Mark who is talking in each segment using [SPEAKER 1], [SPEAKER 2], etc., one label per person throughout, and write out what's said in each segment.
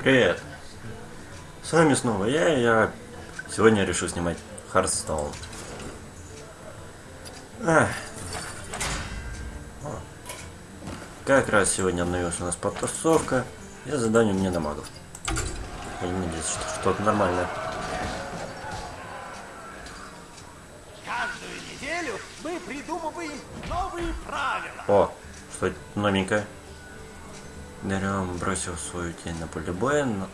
[SPEAKER 1] Привет! С вами снова я, и я сегодня решил снимать. О. Как раз сегодня обновилась у нас подтасовка и задание мне на магов. Будем надеяться, что что-то нормальное.
[SPEAKER 2] Каждую неделю мы придумываем новые правила.
[SPEAKER 1] О, что это новенькое? Дарион бросил свою тень на поле боя. На-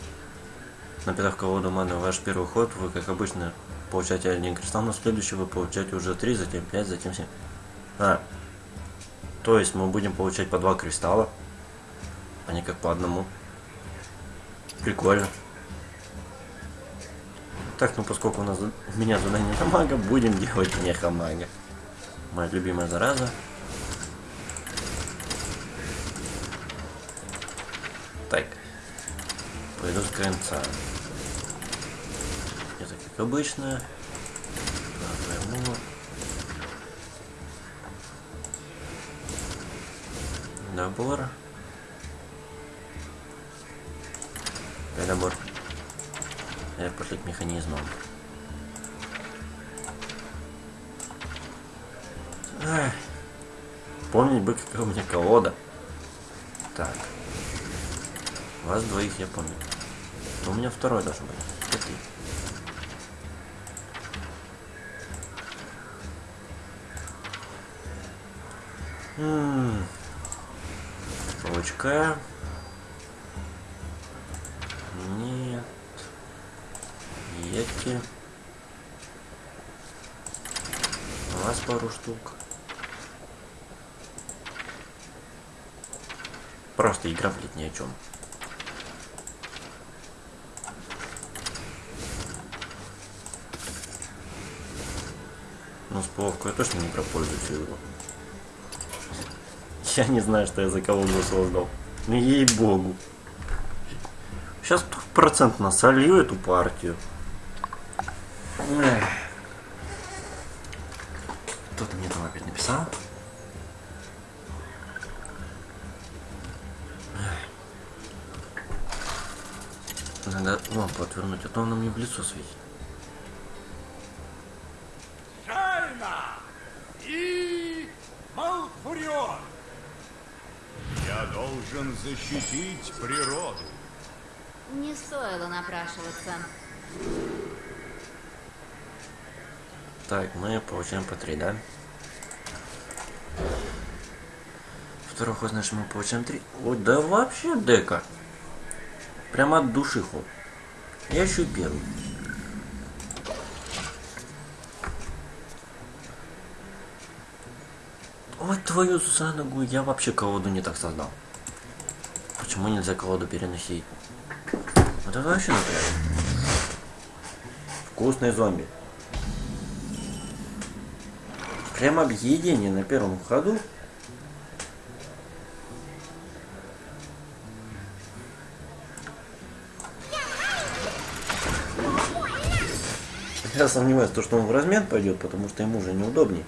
[SPEAKER 1] Напитав колоду маны ваш первый ход, вы, как обычно, получаете один кристалл, но следующий вы получаете уже три, затем пять, затем семь. А, то есть мы будем получать по два кристалла, а не как по одному. Прикольно. Так, ну поскольку у нас у меня задание на мага, будем делать меха-мага. Моя любимая зараза. Так. Пойду с конца. Это как обычно. Нажму. Набор. Я пошли к механизмам. Помнить бы, какая у меня колода. Так. Вас двоих я помню. Но у меня второй должен быть. Это ты. М. Нет. Эти. У вас пару штук. Просто игра, блядь, ни о чем. Ну, с пловкой я точно не пропользуюсь его. Я не знаю, что я за колонну создал. Ну, ей-богу. Сейчас процент насолью эту партию. Кто-то мне там опять написал. Надо лампу отвернуть, а то она мне в лицо светит.
[SPEAKER 2] Шайна и Малфурион.
[SPEAKER 3] Я должен защитить природу.
[SPEAKER 4] Не стоило напрашиваться.
[SPEAKER 1] Так, мы получаем по 3, да? Второй ход, значит, мы получаем 3. Ой, да вообще дека. Прямо от души ход. Я еще и первый. Ой, твою за ногу, я вообще колоду не так создал. Почему нельзя колоду переносить? Вот это вообще напряг. Вкусный зомби. Прям объедение на первом ходу. Я сомневаюсь, то, что он в размен пойдет, потому что ему уже неудобней.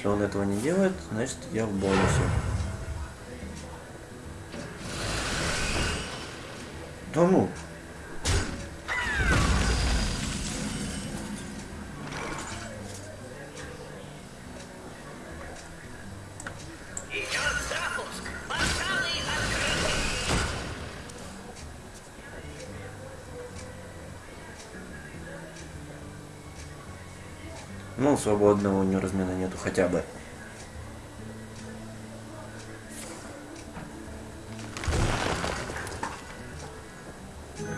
[SPEAKER 1] Если он этого не делает, значит я в бонусе. Да ну. Ну, свободного у него размена нету хотя бы.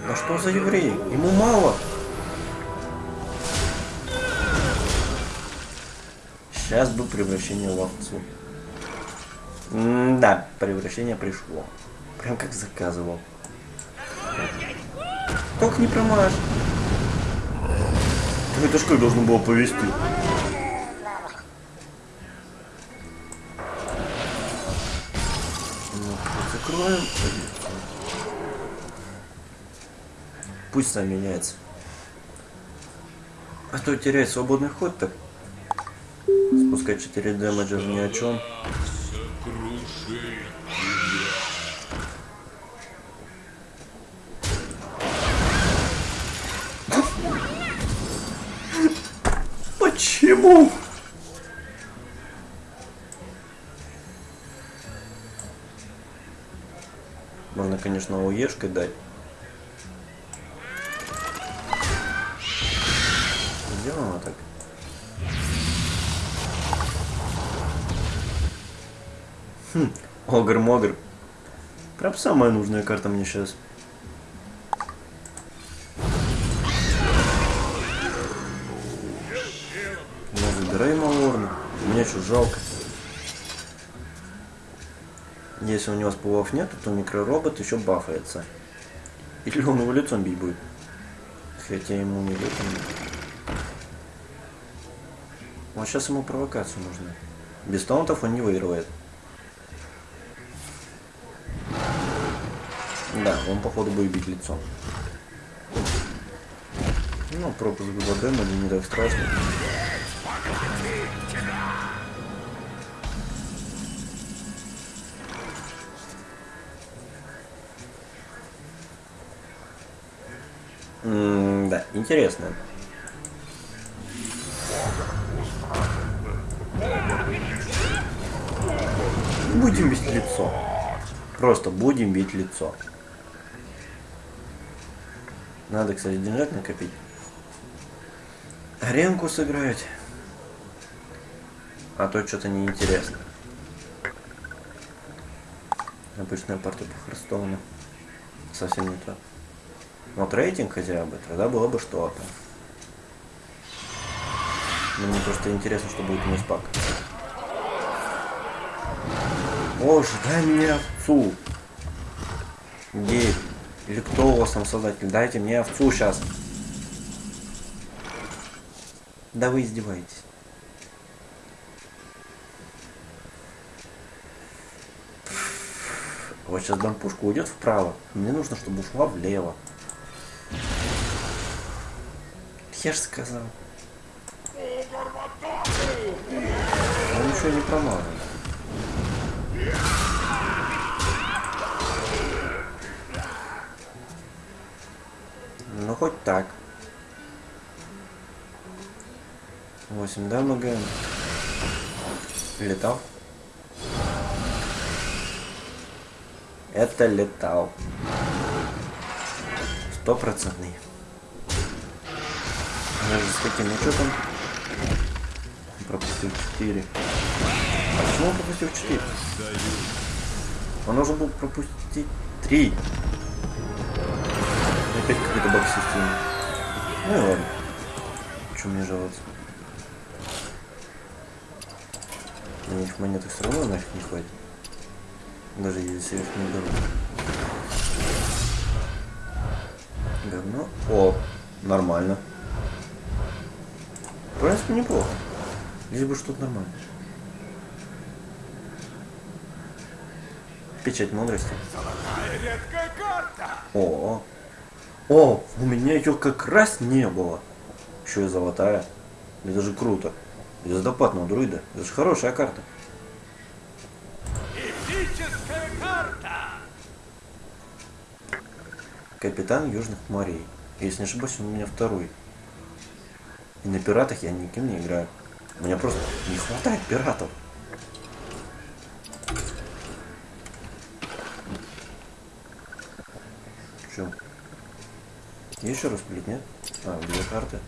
[SPEAKER 1] Да что за еврей? Ему мало. Сейчас бы превращение в овцу. да, превращение пришло. Прям как заказывал. Только не промажь. Ну, Это ж как должно было повести? Закроем. Пусть сам меняется. А то терять свободный ход так. Спускать 4 дэмэджа ни о чем.
[SPEAKER 3] Сокрушит
[SPEAKER 1] Почему? Можно, конечно, уешкой дать. Сделано так. Хм, Огр-могр. Прям самая нужная карта мне сейчас. Забирай Малорна. Мне что, жалко. Если у него спулов нет, то микроробот еще бафается. Или он его лицом бить будет. Хотя ему не лицом. Вот сейчас ему провокацию нужна. Без таунтов он не выигрывает. Да, он походу будет бить лицом. Ну, пропуск было дэмэджа, не так страшно. Интересно. Будем бить лицо. Просто будем бить лицо. Надо, кстати, деньжат накопить. Аренку сыграть. А то что-то неинтересно. Обычная партия по Херстоуну. Совсем не то. Вот рейтинг хотя бы, тогда было бы что-то. Но мне просто интересно, что будет у нас пак. Боже, дай мне овцу. Гейб. Или кто у вас там создатель? Дайте мне овцу сейчас. Да вы издеваетесь. Вот сейчас дам пушку уйдет вправо. Мне нужно, чтобы ушла влево. Я же сказал. Он ничего не промазал. Ну хоть так. 8 дамага. Летал. Это летал. Стопроцентный. Даже с каким что там? Пропустил 4. А почему он пропустил 4? Он должен был пропустить 3. Опять какой-то баг системы. Ну и ладно. Че мне жаловаться? Мне этих монеток все равно нафиг не хватит. Даже если их не беру. Говно. О, нормально. В принципе, неплохо. Лишь бы что-то нормально. Печать мудрости.
[SPEAKER 2] Карта!
[SPEAKER 1] О, о, у меня ее как раз не было. Еще и золотая. Это же круто. Звездопадного друида. Это же хорошая карта.
[SPEAKER 2] Эпическая карта!
[SPEAKER 1] Капитан Южных морей. Если не ошибаюсь, он у меня второй. И на пиратах я никем не играю. У меня просто не хватает пиратов. Че? Еще раз пилить, нет? А, две карты.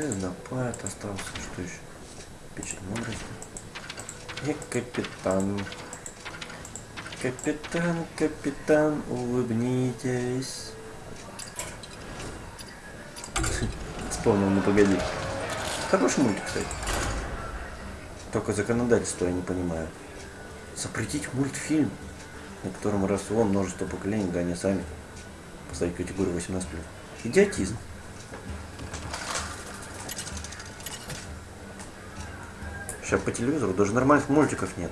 [SPEAKER 1] Звездопад остался. Что еще? Печать мудрости. И капитан. Капитан, капитан, улыбнитесь. Вспомнил, ну погоди. Хороший мультик, кстати. Только законодательство я не понимаю. Запретить мультфильм, на котором росло множество поколений, да они сами поставить категорию 18+. Идиотизм. Сейчас по телевизору даже нормальных мультиков нет.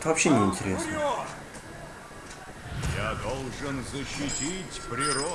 [SPEAKER 1] Это вообще не интересно.
[SPEAKER 2] Я должен защитить природу.